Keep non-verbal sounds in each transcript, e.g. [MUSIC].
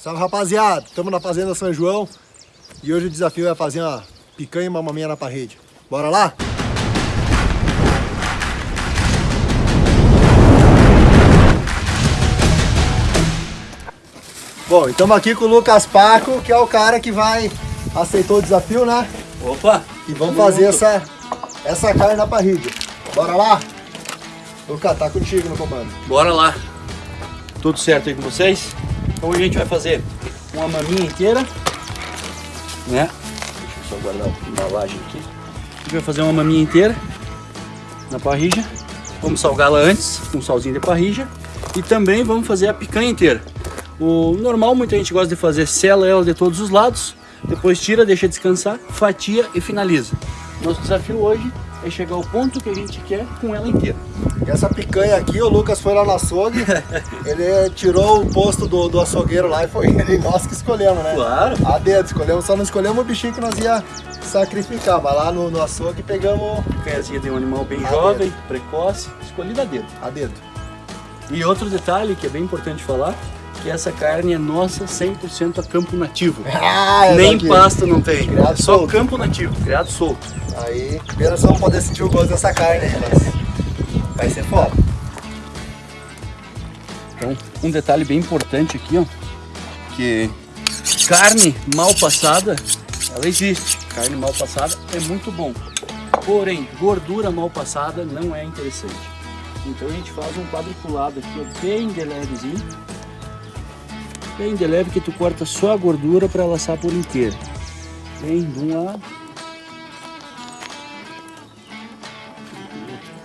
Salve rapaziada, estamos na Fazenda São João e hoje o desafio é fazer uma picanha e uma maminha na parede. Bora lá? Bom, estamos aqui com o Lucas Paco, que é o cara que vai aceitou o desafio, né? Opa! E vamos fazer essa, essa carne na parrilha. Bora lá? Lucas, tá contigo no comando. Bora lá! Tudo certo aí com vocês? Então hoje a gente vai fazer uma maminha inteira, né? Deixa eu só guardar a embalagem aqui. A gente vai fazer uma maminha inteira na parrija. Vamos salgá-la antes, com um salzinho de parrija. E também vamos fazer a picanha inteira. O normal, muita gente gosta de fazer, sela ela de todos os lados, depois tira, deixa descansar, fatia e finaliza. Nosso desafio hoje é chegar ao ponto que a gente quer com ela inteira. E essa picanha aqui, o Lucas foi lá no açougue, [LAUGHS] ele tirou o posto do, do açougueiro lá e foi ele nós que escolhemos, né? Claro! A dedo, escolhemos, só não escolhemos o bichinho que nós ia sacrificar, mas lá no, no açougue pegamos Picanhazinha de um animal bem A jovem, precoce, escolhida a dedo. a dedo. E outro detalhe que é bem importante falar, que essa carne é nossa 100% a campo nativo. [LAUGHS] Ah, Nem daqui. pasto não tem, Criado só solto. campo nativo, criado solto. Aí, pena só não poder sentir o gosto dessa carne, mas vai ser foda. Então, um detalhe bem importante aqui, ó, que carne mal passada, ela existe. Carne mal passada é muito bom. Porém, gordura mal passada não é interessante. Então a gente faz um quadriculado aqui, ó, bem de levezinho. Bem de leve que tu corta só a gordura para ela assar por inteiro. Bem de um lado.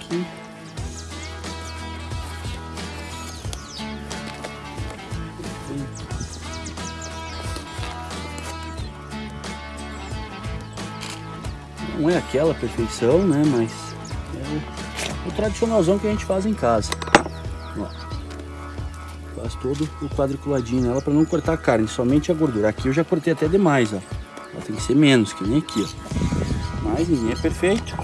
Aqui. Não é aquela perfeição, né? Mas é o tradicionalzão que a gente faz em casa. Faz todo o quadriculadinho nela para não cortar a carne, somente a gordura. Aqui eu já cortei até demais, ó. Ela tem que ser menos, que nem aqui, ó. Mas ninguém é perfeito.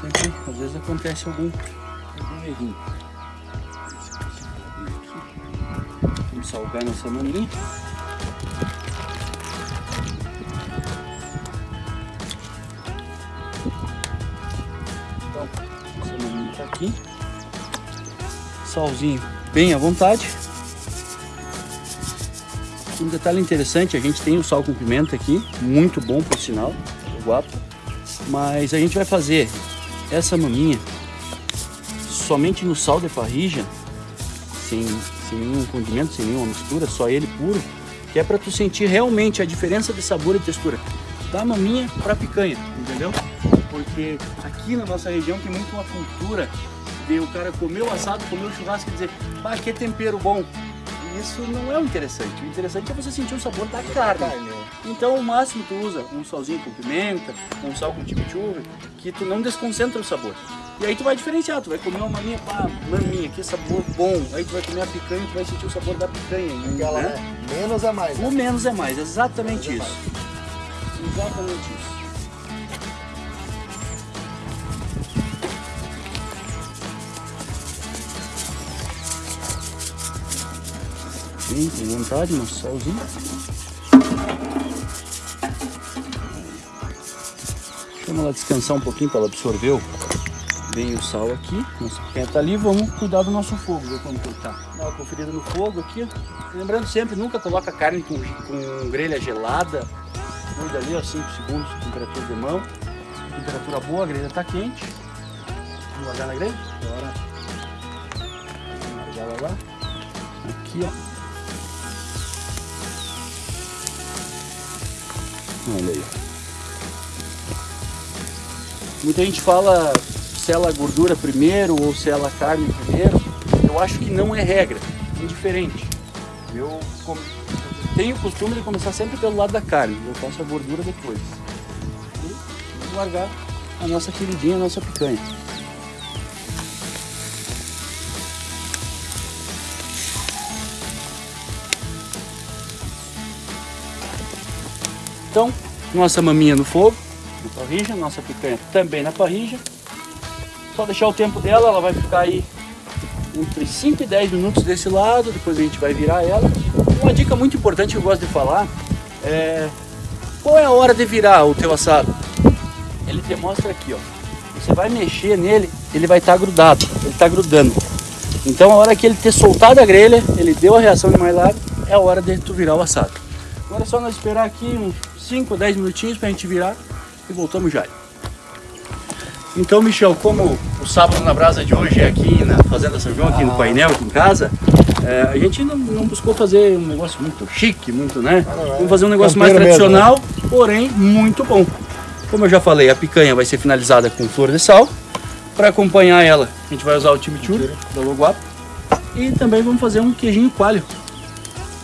Sempre, às vezes acontece algum, algum errinho. Vamos salgar nossa maninha. Então, essa maninha tá aqui. Salzinho bem à vontade. Um detalhe interessante, a gente tem o sal com pimenta aqui, muito bom por sinal, guapo. Mas a gente vai fazer essa maminha somente no sal de parrija, sem, sem nenhum condimento, sem nenhuma mistura, só ele puro, que é para tu sentir realmente a diferença de sabor e textura da maminha para picanha, entendeu? Porque aqui na nossa região tem muito uma cultura de o cara comer o assado, comer o churrasco e dizer, ah, que tempero bom. E Isso não é o interessante. O interessante é você sentir o sabor da carne. Carne, ó. Então o máximo tu usa um salzinho com pimenta, um sal com chimichurri, que tu não desconcentra o sabor. E aí tu vai diferenciar, tu vai comer uma maminha, pá, maminha, que sabor bom. Aí tu vai comer a picanha, tu vai sentir o sabor da picanha. Aquela, né? né? Menos é mais. O Né? menos é mais, exatamente Menos é isso. Exatamente isso. Bem, tem vontade, nosso salzinho. Chama ela descansar um pouquinho para ela absorver bem o sal aqui. Nossa picanha tá ali, vamos cuidar do nosso fogo, ver como que tá. Dá uma conferida no fogo aqui. Lembrando sempre, nunca coloca carne com, com grelha gelada. Cuida ali, ó, 5 segundos, temperatura de mão. Temperatura boa, a grelha tá quente. Vamos largar na grelha? Bora. Vamos largar lá. Aqui, ó. Olha aí. Muita gente fala sela a gordura primeiro ou sela a carne primeiro. Eu acho que não é regra, é indiferente. Eu tenho o costume de começar sempre pelo lado da carne, eu faço a gordura depois. E largar a nossa queridinha, a nossa picanha. Então, nossa maminha no fogo, na parrija, nossa picanha também na parrija. Só deixar o tempo dela, ela vai ficar aí entre 5 e 10 minutos desse lado, depois a gente vai virar ela. Uma dica muito importante que eu gosto de falar é qual é a hora de virar o teu assado. Ele mostra aqui, ó. Você vai mexer nele, ele vai estar tá grudado, ele está grudando. Então a hora que ele ter soltado a grelha, ele deu a reação de Maillard, é a hora de tu virar o assado. Agora é só nós esperar aqui uns 5 ou 10 minutinhos para a gente virar e voltamos já. Então, Michel, como o sábado na brasa de hoje é aqui na Fazenda São João, aqui no painel, aqui em casa, é, a gente não, não, buscou fazer um negócio muito chique, muito, né? Vamos fazer um negócio mais tradicional, mesmo, né? porém muito bom. Como eu já falei, a picanha vai ser finalizada com flor de sal. Para acompanhar ela, a gente vai usar o chimichurri da Loguapo. E também vamos fazer um queijinho coalho.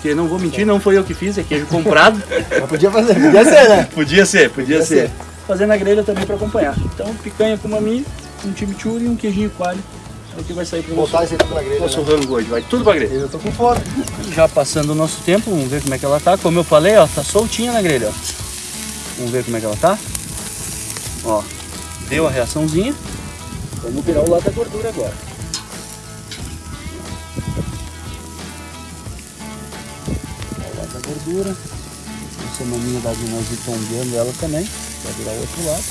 Que não vou mentir, não foi eu que fiz, é queijo comprado. [LAUGHS] Mas podia fazer, podia ser, né? podia ser, podia, podia ser. ser. Fazer na grelha também para acompanhar. Então, picanha com maminha, um chimichurri e um queijinho coalho. É o que vai sair para tudo na grelha. Nosso né? rango hoje, vai tudo para grelha. Eu tô com fome. Já passando o nosso tempo, vamos ver como é que ela tá. Como eu falei, ó, tá soltinha na grelha, ó. Vamos ver como é que ela tá. Ó, deu a reaçãozinha. Vamos virar o lado da gordura agora. Gordura. Essa maminha da nós tombeando ela também. Vai virar o outro lado.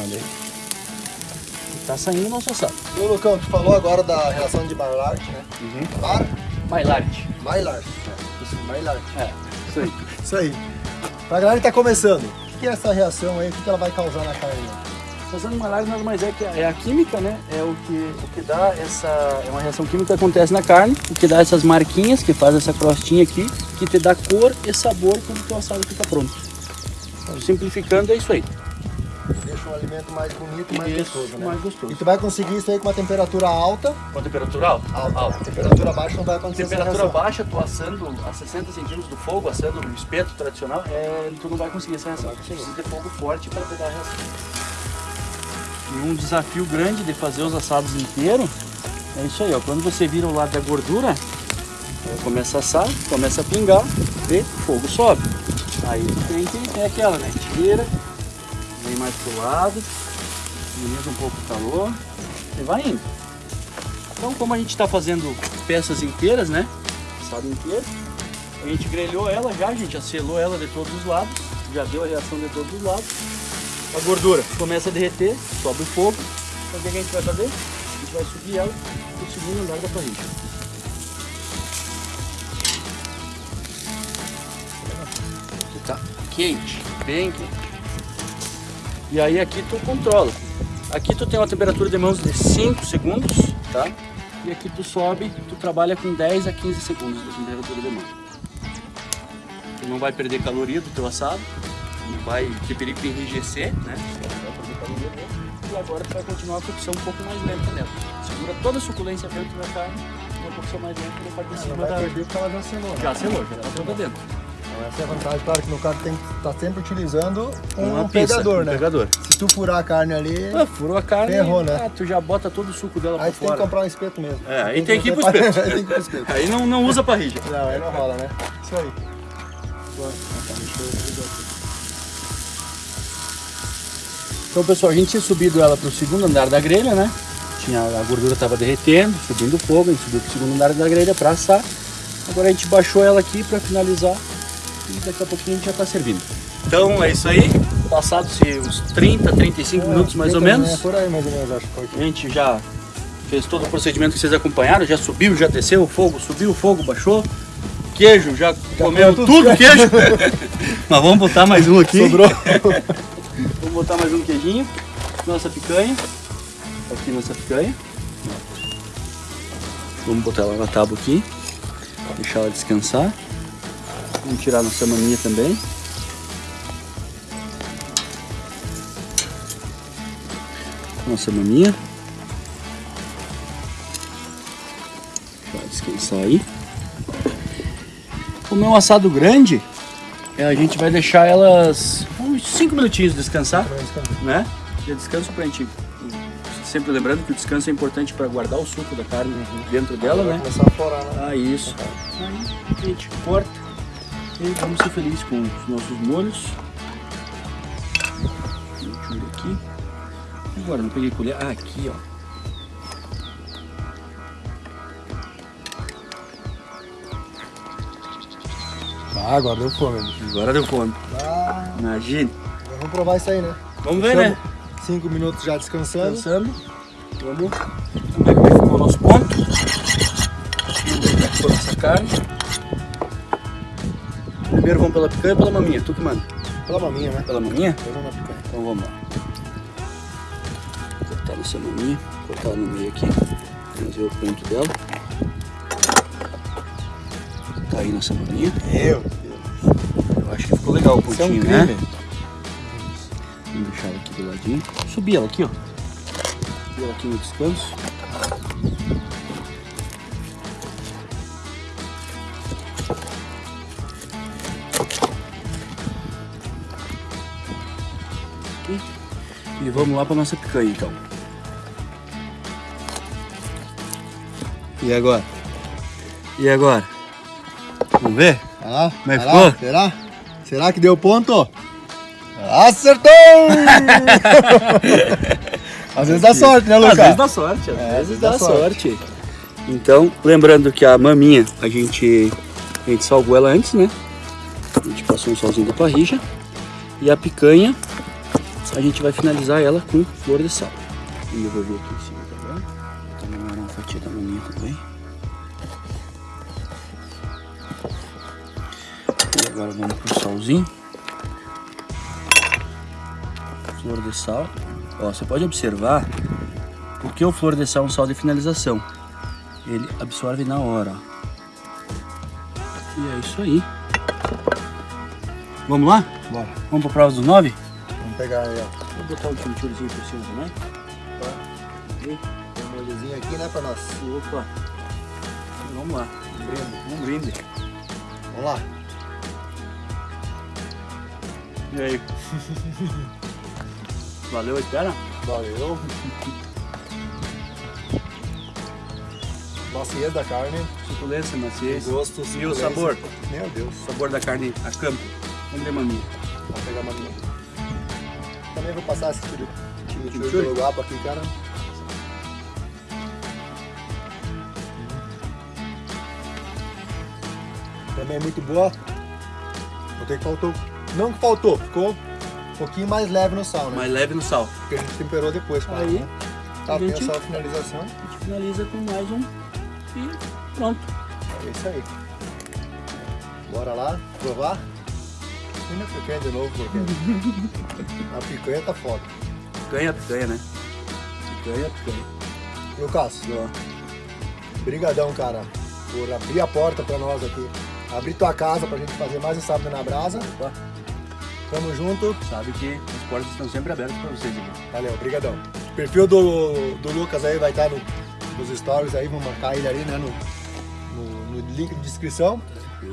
Olha aí. Tá saindo o nosso assado. Ô Lucão, tu falou agora da relação de Maillard, né? Uhum. Mar? Maillard. Maillard. É. Isso, Maillard. É, isso aí. [LAUGHS] isso aí. Pra galera que tá começando, o que é essa reação aí? O que ela vai causar na carne? Fazendo uma live nada mais é que é a química, né? É o que, o que dá essa. É uma reação química que acontece na carne, o que dá essas marquinhas, que faz essa crostinha aqui, que te dá cor e sabor quando o teu assado fica pronto. Então, simplificando, é isso aí deixa o alimento mais bonito e mais isso, gostoso, né? mais gostoso. E tu vai conseguir isso aí com uma temperatura alta. Com a temperatura alta? Alta. alta. Temperatura baixa não vai acontecer Temperatura baixa, tu assando a 60 centímetros do fogo, assando o espeto tradicional, é, tu não vai conseguir essa reação. Você precisa ter fogo forte para pegar a reação. E um desafio grande de fazer os assados inteiros é isso aí, ó. Quando você vira o lado da gordura, começa a assar, começa a pingar, o fogo sobe. Aí tem, tem, aquela, né? Tira, vem mais pro lado, minimiza um pouco o calor e vai indo. Então como a gente está fazendo peças inteiras, né? Assado inteiro, a gente grelhou ela já, a gente já selou ela de todos os lados, já deu a reação de todos os lados. A gordura começa a derreter, sobe o fogo. Então o que a gente vai fazer? A gente vai subir ela para o segundo andar da parrilha. Tá quente, bem quente. E aí aqui tu controla. Aqui tu tem uma temperatura de mãos de 5 segundos, tá? E aqui tu sobe, tu trabalha com 10 a 15 segundos de temperatura de mão. Tu não vai perder caloria do teu assado, não vai ter perigo de enrijecer, né? E agora tu vai continuar a cocção um pouco mais lenta nela. Segura toda a suculência dentro da carne, uma cocção mais lenta e parte de cima da... perder porque ela já selou. Já selou, já tá toda dentro. Então essa é a vantagem, claro que no caso tem que estar tá sempre utilizando um, um pegador, um né? Pegador. Se tu furar a carne ali. Ah, furou a carne. Ferrou, né? Ah, tu já bota todo o suco dela aí pra fora. Aí tem que comprar um espeto mesmo. É, aí tem, que ir pro espeto. aí [LAUGHS] tem que ir pro espeto. Aí não, não usa parrilha. Não, aí não rola, né? Isso aí. Então pessoal, a gente tinha subido ela para o segundo andar da grelha, né? Tinha, a gordura estava derretendo, subindo o fogo, a gente subiu para o segundo andar da grelha para assar. Agora a gente baixou ela aqui para finalizar e daqui a pouquinho a gente já está servindo. Então é isso aí, passados uns 30, 35 é, minutos mais ou menos. É, por aí mais ou menos, acho. A gente já fez todo o procedimento que vocês acompanharam, já subiu, já desceu o fogo, subiu o fogo, baixou. Queijo, já, já comeu tudo, tudo queijo. [LAUGHS] Mas vamos botar mais um aqui. Sobrou. [LAUGHS] vamos botar mais um queijinho. Nossa picanha. Aqui nossa picanha. Vamos botar ela na tábua aqui. Deixar ela descansar. Vamos tirar nossa maninha também. Nossa maminha. Deixa descansar aí. Como é um assado grande, é, a gente vai deixar elas cinco minutinhos descansar, né? Já descanso pra gente sempre lembrando que o descanso é importante para guardar o suco da carne dentro dela, né? Começar a forar, né? Ah, isso. Aí a gente corta e vamos ser felizes com os nossos molhos. Deixa eu aqui. Agora, não peguei colher. Ah, aqui, ó. Ah, agora deu fome. Agora deu fome. Ah. Imagina vamos provar isso aí, né? Vamos ver, né? Cinco minutos já descansando. Pensando. Vamos ver como é que ficou o nosso ponto. Vamos ver como é que ficou nossa carne. Primeiro vamos pela picanha ou pela maminha? Tu que manda. Pela maminha, né? Pela maminha? Picanha. Então vamos lá. Cortar nessa maminha, cortar ela no meio aqui, fazer o ponto dela. Tá aí nessa maminha. Eu. Eu acho que ficou legal o Isso é um pontinho, né? Ela aqui do ladinho. Subir ela aqui, ó. Subir ela aqui no descanso. Aqui. E vamos lá para nossa picanha então. E agora? E agora? Vamos ver? Ah, Como é que ficou? Será? Será que deu ponto? Acertou! [LAUGHS] Às vezes dá sorte, né, Lucas? Às vezes dá sorte, às É, vezes dá sorte. Então, lembrando que a maminha, a gente, a gente salvou ela antes, né? A gente passou um solzinho da parrija. E a picanha, a gente vai finalizar ela com flor de sal. E eu vou ver aqui em cima, tá vendo? Vou também uma fatia da maminha também. E agora vamos pro salzinho. Flor de sal. Ó, você pode observar porque o flor de sal é um sal de finalização. Ele absorve na hora. E é isso aí. Vamos lá? Bora. Vamos pra prova dos nove? Vamos pegar aí, ó. Vou botar um chimichurrizinho por cima também. Tem um molhozinho aqui, né, pra nós. Opa. Vamos lá. Um brinde. Um brinde. Vamos lá. E aí? [LAUGHS] Valeu espera? Valeu. Maciez da carne. Suculência, maciez. Gosto, E o suculência. sabor? Meu Deus. O sabor da carne a campo. Vamos de maminha. Vamos pegar uma minha. Também vou passar esse. Chimichurri pelo guapo aqui, cara. Também é muito boa. Notei que faltou. Não que faltou, ficou pouquinho mais leve no sal, né? Mais leve no sal. Porque a gente temperou depois, claro, Aí, né? Tá, a tem gente- essa finalização. A gente finaliza com mais um e pronto. É isso aí. Bora lá, provar. E na picanha de novo, porque a picanha tá foda. Picanha, picanha, né? Picanha, picanha. Lucas, Ó, brigadão, cara, por abrir a porta pra nós aqui. Abrir tua casa pra gente fazer mais um sábado na brasa. opa, Tamo junto. sabe que as portas estão sempre abertas para vocês aqui. Valeu, brigadão. O perfil do, do Lucas aí vai estar no, nos stories aí, vamos marcar ele ali, né, no, no, no link de descrição.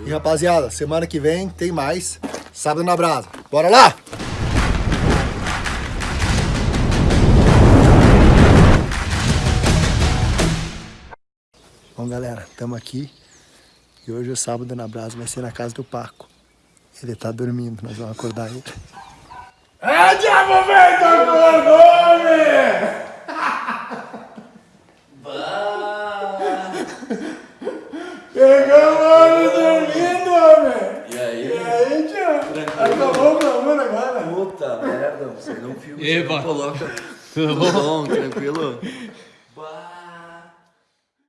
E rapaziada, semana que vem tem mais Sábado na Brasa. Bora lá! Bom, galera, estamos aqui e hoje o Sábado na Brasa vai ser na casa do Paco. Ele tá dormindo, nós vamos acordar ele. É, diabo, velho, tá acordou, homem! Pegamos ele dormindo, homem! E aí? E aí, tio? Acabou o programa agora? Puta merda, você não filma, Eba. você não coloca. Tudo bom, tranquilo?